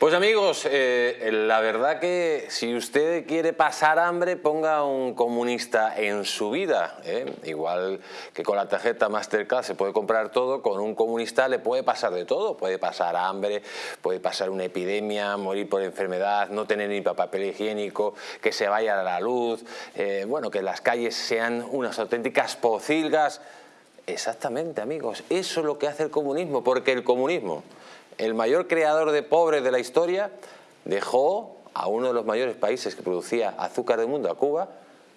Pues amigos, eh, la verdad que si usted quiere pasar hambre, ponga un comunista en su vida. ¿eh? Igual que con la tarjeta Mastercard se puede comprar todo, con un comunista le puede pasar de todo. Puede pasar hambre, puede pasar una epidemia, morir por enfermedad, no tener ni papel higiénico, que se vaya a la luz, eh, bueno, que las calles sean unas auténticas pocilgas. Exactamente, amigos, eso es lo que hace el comunismo, porque el comunismo el mayor creador de pobres de la historia, dejó a uno de los mayores países que producía azúcar del mundo, a Cuba,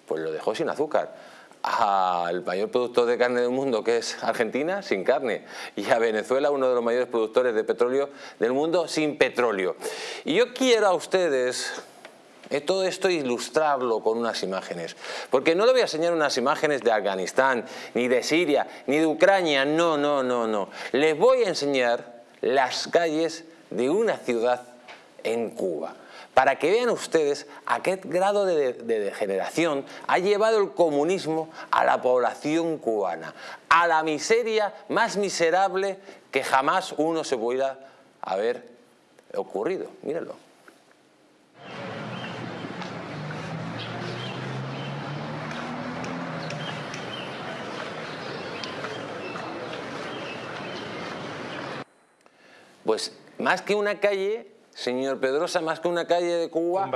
pues lo dejó sin azúcar. Al mayor productor de carne del mundo, que es Argentina, sin carne. Y a Venezuela, uno de los mayores productores de petróleo del mundo, sin petróleo. Y yo quiero a ustedes todo esto ilustrarlo con unas imágenes. Porque no le voy a enseñar unas imágenes de Afganistán, ni de Siria, ni de Ucrania, no, no, no, no. Les voy a enseñar las calles de una ciudad en Cuba para que vean ustedes a qué grado de, degeneración ha llevado el comunismo a la población cubana, a la miseria más miserable que jamás uno se pudiera haber ocurrido. Mírenlo. Pues más que una calle, señor Pedrosa, más que una calle de Cuba,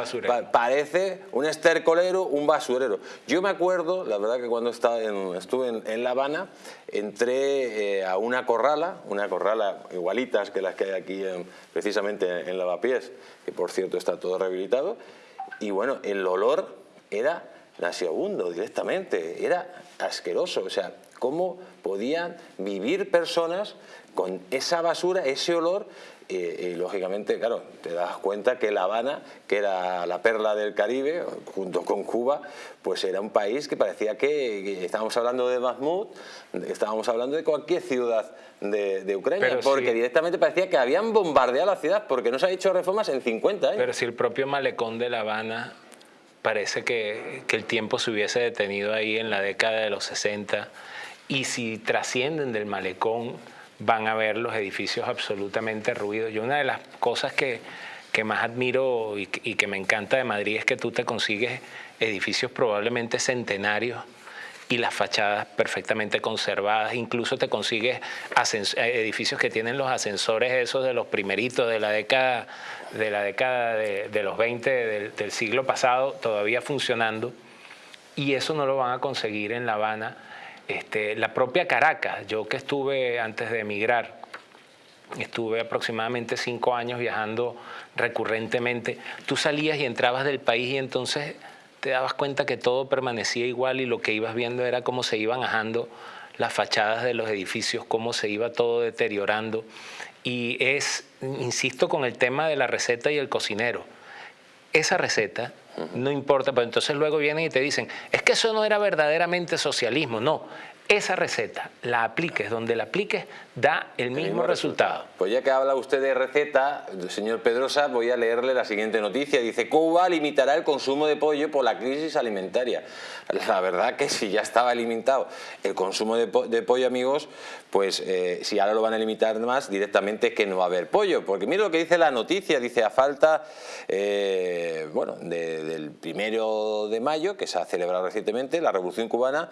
parece un estercolero, un basurero. Yo me acuerdo, la verdad que cuando estaba estuve en, La Habana, entré eh, a una corrala, una corrala igualitas que las que hay aquí precisamente en Lavapiés, que por cierto está todo rehabilitado, y bueno, el olor era nauseabundo directamente, era asqueroso, o sea, cómo podían vivir personas con esa basura, ese olor, y, lógicamente, claro, te das cuenta que La Habana, que era la perla del Caribe, junto con Cuba, pues era un país que parecía que, estábamos hablando de Mahmoud, estábamos hablando de cualquier ciudad de, Ucrania, porque directamente parecía que habían bombardeado la ciudad, porque no se ha hecho reformas en 50 años. Pero si el propio malecón de La Habana parece que, el tiempo se hubiese detenido ahí en la década de los 60, y si trascienden del malecón van a ver los edificios absolutamente ruidos. Yo una de las cosas que más admiro y, que me encanta de Madrid es que tú te consigues edificios probablemente centenarios y las fachadas perfectamente conservadas, incluso te consigues edificios que tienen los ascensores esos de los primeritos de la década de, la década de, los 20 del, del siglo pasado todavía funcionando. Y eso no lo van a conseguir en La Habana este, la propia Caracas, yo que estuve antes de emigrar, estuve aproximadamente cinco años viajando recurrentemente, tú salías y entrabas del país y entonces te dabas cuenta que todo permanecía igual y lo que ibas viendo era cómo se iban ajando las fachadas de los edificios, cómo se iba todo deteriorando. Y es, insisto, con el tema de la receta y el cocinero. Esa receta no importa, pero entonces luego vienen y te dicen, es que eso no era verdaderamente socialismo, no, esa receta la apliques donde la apliques da el mismo, resultado. Pues ya que habla usted de receta, señor Pedrosa, voy a leerle la siguiente noticia. Dice, Cuba limitará el consumo de pollo por la crisis alimentaria. La verdad que si ya estaba limitado el consumo de, pollo, amigos, pues eh, si ahora lo van a limitar más, directamente que no va a haber pollo. Porque mire lo que dice la noticia, dice a falta, eh, bueno, del primero de mayo, que se ha celebrado recientemente, la Revolución Cubana,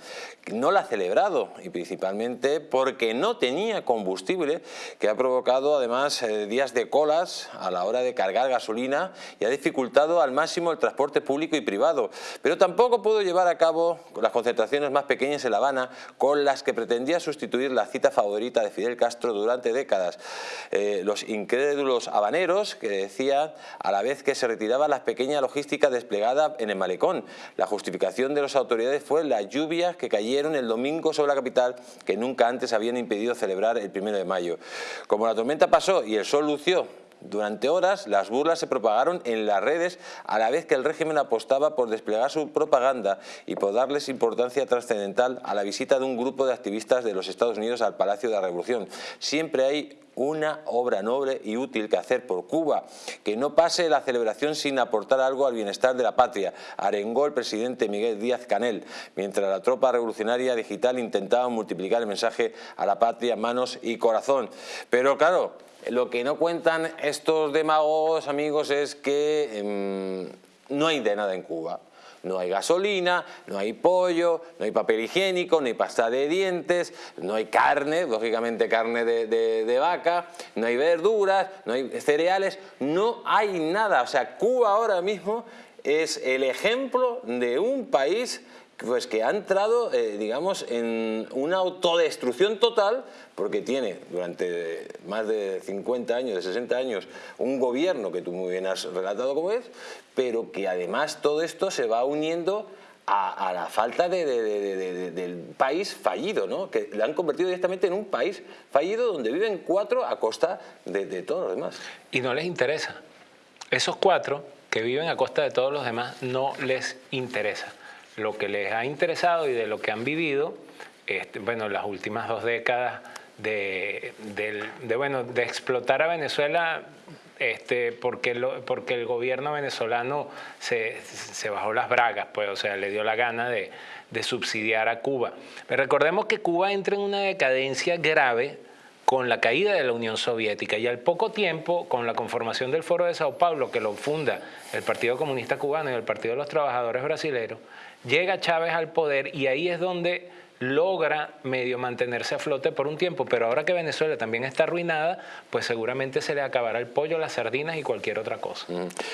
no la ha celebrado, y principalmente porque no tenía combustible, que ha provocado además eh, días de colas a la hora de cargar gasolina y ha dificultado al máximo el transporte público y privado. Pero tampoco pudo llevar a cabo las concentraciones más pequeñas en La Habana con las que pretendía sustituir la cita favorita de Fidel Castro durante décadas. Eh, los incrédulos habaneros que decían a la vez que se retiraba la pequeña logística desplegada en el malecón. La justificación de las autoridades fue las lluvias que cayeron el domingo sobre la capital que nunca antes habían impedido celebrar el primero de mayo. Como la tormenta pasó y el sol lució durante horas las burlas se propagaron en las redes a la vez que el régimen apostaba por desplegar su propaganda y por darles importancia trascendental a la visita de un grupo de activistas de los Estados Unidos al Palacio de la Revolución. Siempre hay una obra noble y útil que hacer por Cuba, que no pase la celebración sin aportar algo al bienestar de la patria, arengó el presidente Miguel Díaz Canel, mientras la tropa revolucionaria digital intentaba multiplicar el mensaje a la patria, manos y corazón. Pero claro, Lo que no cuentan estos demagogos, amigos, es que em, no hay de nada en Cuba. No hay gasolina, no hay pollo, no hay papel higiénico, no hay pasta de dientes, no hay carne, lógicamente carne de, vaca, no hay verduras, no hay cereales, no hay nada. O sea, Cuba ahora mismo es el ejemplo de un país pues que ha entrado, eh, digamos, en una autodestrucción total porque tiene durante más de 50 años, de 60 años, un gobierno que tú muy bien has relatado como es, pero que además todo esto se va uniendo a, la falta del país fallido, ¿no? que le han convertido directamente en un país fallido donde viven cuatro a costa de, todos los demás. Y no les interesa. Esos cuatro que viven a costa de todos los demás no les interesa lo que les ha interesado y de lo que han vivido, este, bueno, las últimas dos décadas de, bueno, de explotar a Venezuela este, porque, porque el gobierno venezolano se, bajó las bragas, pues, o sea, le dio la gana de, de subsidiar a Cuba. Pero recordemos que Cuba entra en una decadencia grave con la caída de la Unión Soviética y al poco tiempo, con la conformación del Foro de Sao Paulo, que lo funda el Partido Comunista Cubano y el Partido de los Trabajadores Brasileños, llega Chávez al poder y ahí es donde logra medio mantenerse a flote por un tiempo, pero ahora que Venezuela también está arruinada, pues seguramente se le acabará el pollo, las sardinas y cualquier otra cosa. Mm.